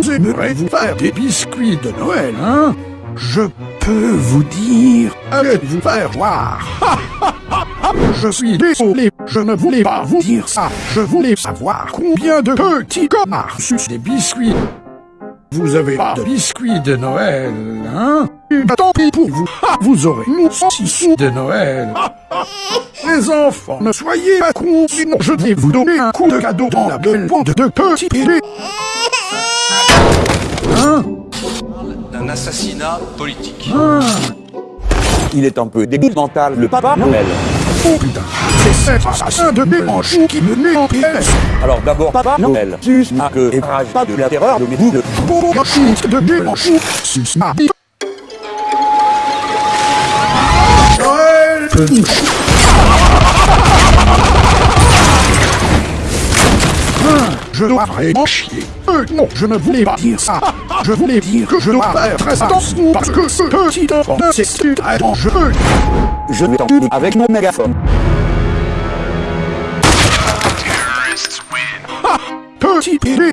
Vous aimerez vous faire des biscuits de Noël, hein? Je peux vous dire, allez vous faire voir? Je suis désolé, je ne voulais pas vous dire ça. Je voulais savoir combien de petits connards sucent des biscuits. Vous avez pas de biscuits de Noël, hein? Tant pis pour vous. Vous aurez nous sous de Noël. Les enfants, ne soyez pas cons, sinon je vais vous donner un coup de cadeau dans la belle bande de petits bébés. Hein d'un assassinat politique. Il est un peu débile mental, le papa Noël. Oh putain, c'est cet assassin de Béranchou qui me met en pièce. Alors d'abord, papa Noël, sus ma queue et rage pas de la terreur de mes boules. De Béranchou, sus ma bite. Noël, Je dois vraiment chier. Euh, non, je ne voulais pas dire ça? Je voulais dire que je dois faire très attention parce que ce petit enfant c'est très dangereux. Je vais t'enculer avec mon mégaphone. Petit bébé,